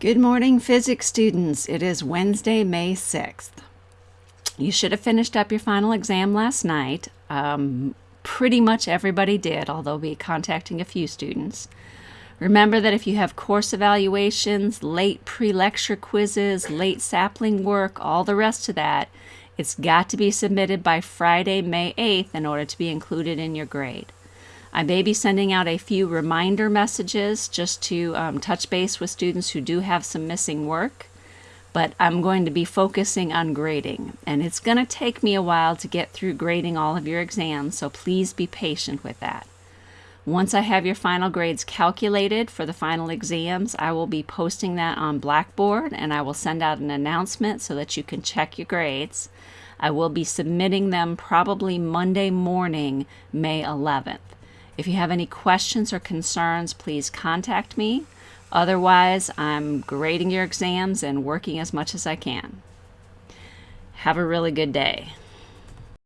Good morning, physics students. It is Wednesday, May 6th. You should have finished up your final exam last night. Um, pretty much everybody did, although we'll be contacting a few students. Remember that if you have course evaluations, late pre-lecture quizzes, late sapling work, all the rest of that, it's got to be submitted by Friday, May 8th in order to be included in your grade. I may be sending out a few reminder messages just to um, touch base with students who do have some missing work, but I'm going to be focusing on grading. And it's going to take me a while to get through grading all of your exams, so please be patient with that. Once I have your final grades calculated for the final exams, I will be posting that on Blackboard and I will send out an announcement so that you can check your grades. I will be submitting them probably Monday morning, May 11th. If you have any questions or concerns, please contact me. Otherwise, I'm grading your exams and working as much as I can. Have a really good day.